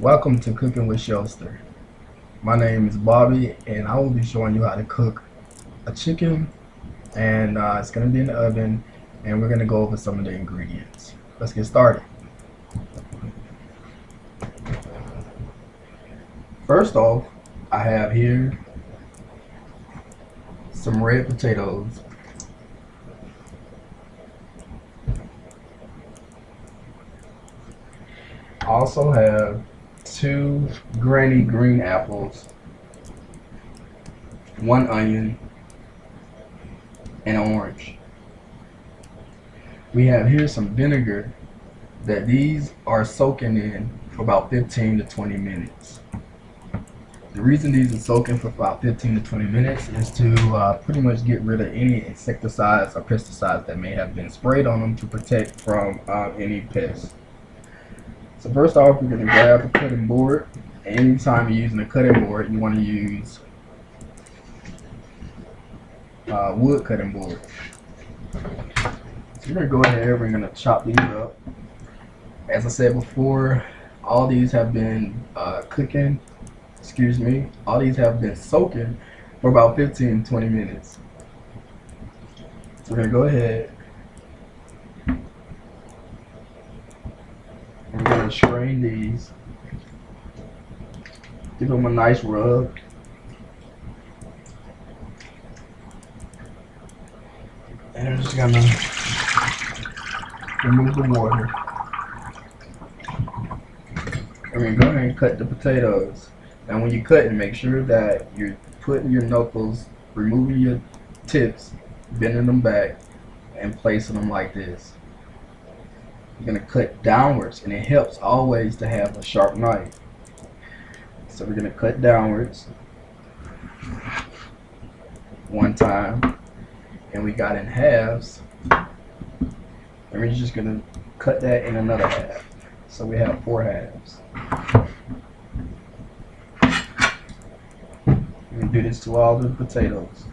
Welcome to Cooking with Shelster. My name is Bobby and I will be showing you how to cook a chicken and uh, it's going to be in the oven and we're going to go over some of the ingredients. Let's get started. First off, I have here some red potatoes. I also have two granny green apples, one onion, and an orange. We have here some vinegar that these are soaking in for about 15 to 20 minutes. The reason these are soaking for about 15 to 20 minutes is to uh, pretty much get rid of any insecticides or pesticides that may have been sprayed on them to protect from uh, any pests. So first off, we're going to grab a cutting board. Anytime you're using a cutting board, you want to use uh, wood cutting board. So we're going to go ahead we're going to chop these up. As I said before, all these have been uh, cooking, excuse me, all these have been soaking for about 15-20 minutes. So we're going to go ahead To strain these. Give them a nice rub. And I'm just to remove the water. Going to go ahead and cut the potatoes. Now when you cut, it, make sure that you're putting your knuckles, removing your tips, bending them back, and placing them like this you're going to cut downwards and it helps always to have a sharp knife. So we're going to cut downwards. One time. And we got in halves. And we're just going to cut that in another half. So we have four halves. We do this to all the potatoes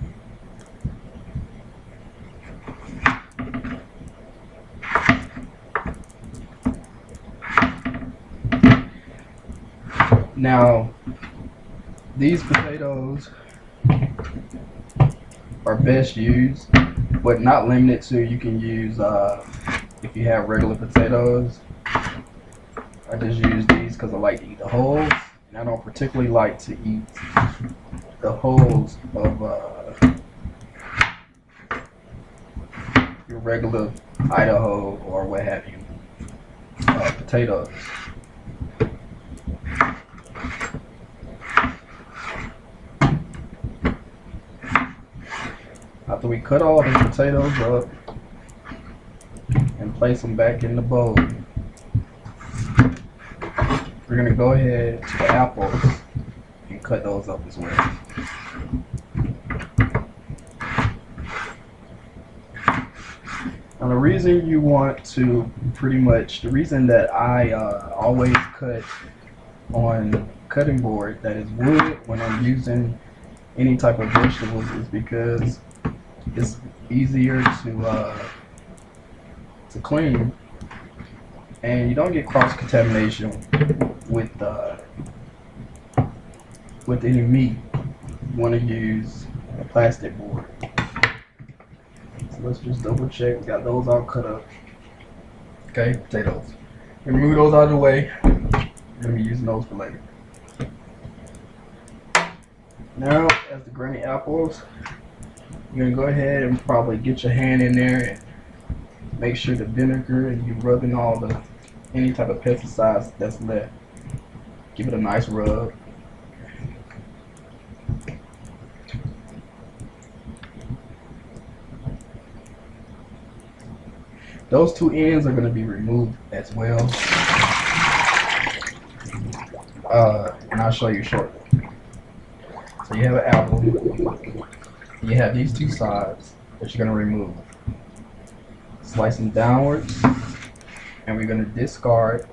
Now, these potatoes are best used, but not limited to. You can use uh, if you have regular potatoes. I just use these because I like to eat the hulls, and I don't particularly like to eat the hulls of uh, your regular Idaho or what have you uh, potatoes. After we cut all the potatoes up and place them back in the bowl, we're going to go ahead to the apples and cut those up as well. Now the reason you want to pretty much, the reason that I uh, always cut on cutting board that is wood when I'm using any type of vegetables is because it's easier to uh, to clean, and you don't get cross contamination with uh, with any meat. You want to use a plastic board. So let's just double check. We got those all cut up. Okay, potatoes. Remove those out of the way. We're gonna be using those for later. Now, as the granny apples, you're gonna go ahead and probably get your hand in there and make sure the vinegar and you're rubbing all the any type of pesticides that's left. Give it a nice rub. Those two ends are going to be removed as well. Uh, and I'll show you shortly. So you have an apple you have these two sides that you're going to remove. Slice them downwards, and we're going to discard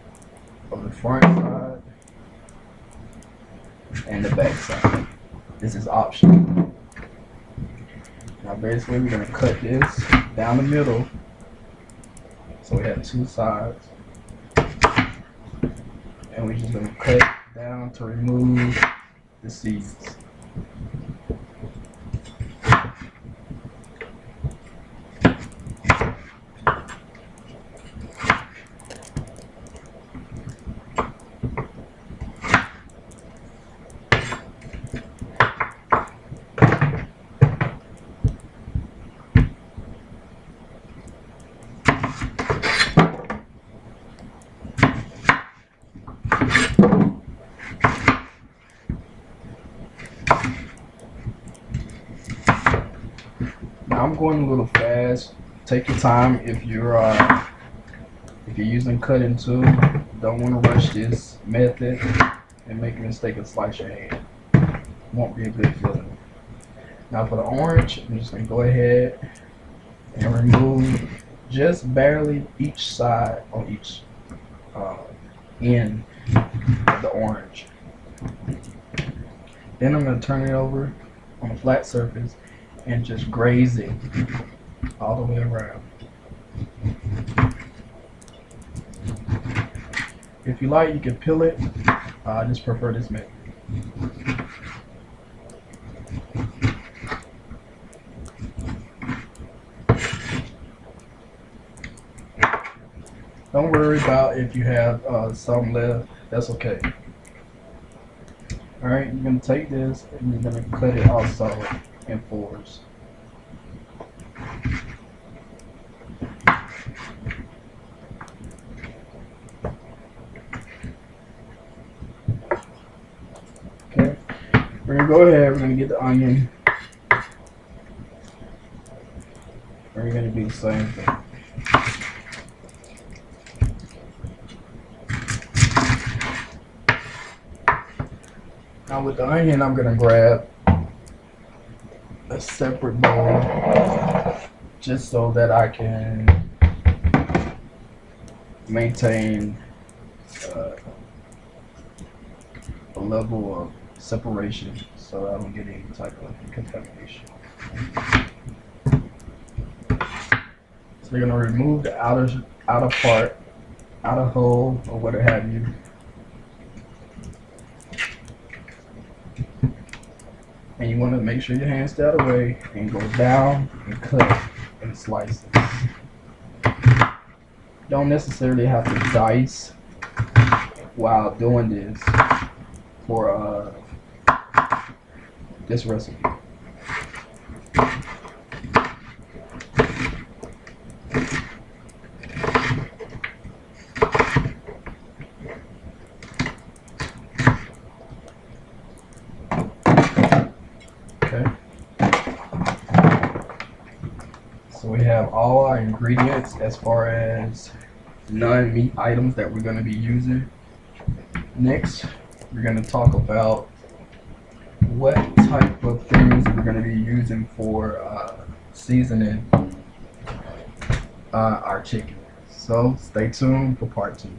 of the front side and the back side. This is optional. Now basically we're going to cut this down the middle so we have two sides and we're just gonna cut down to remove the seeds. I'm going a little fast. Take your time if you're uh, if you're using cutting tool. Don't want to rush this method and make a mistake and slice your hand. Won't be a good feeling. Now for the orange, I'm just gonna go ahead and remove just barely each side on each uh, end of the orange. Then I'm gonna turn it over on a flat surface and just graze it all the way around. If you like, you can peel it. I just prefer this method. Don't worry about if you have uh, some left. That's okay. All right, you're gonna take this and you're gonna cut it also in fours. Okay, we're gonna go ahead. We're gonna get the onion. We're gonna do the same thing. Now with the onion, I'm gonna grab a separate bowl just so that I can maintain uh, a level of separation so I don't get any type of contamination. So you're gonna remove the outer outer part, outer hole or what have you. And you want to make sure your hands stay out of the way and go down and cut and slice it. Don't necessarily have to dice while doing this for uh, this recipe. Okay. So we have all our ingredients as far as non-meat items that we're going to be using. Next, we're going to talk about what type of things we're going to be using for uh, seasoning uh, our chicken. So stay tuned for part two.